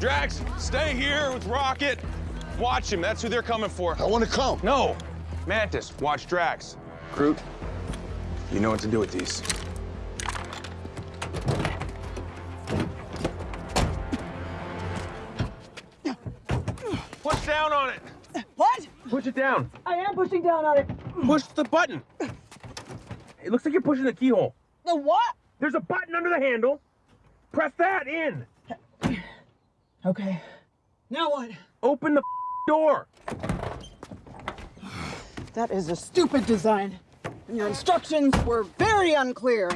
Drax, stay here with Rocket. Watch him. That's who they're coming for. I want to come. No. Mantis, watch Drax. Groot, you know what to do with these. Push down on it. What? Push it down. I am pushing down on it. Push the button. It looks like you're pushing the keyhole. The what? There's a button under the handle. Press that in. Okay. Now what? Open the door. That is a stupid design. And your instructions were very unclear.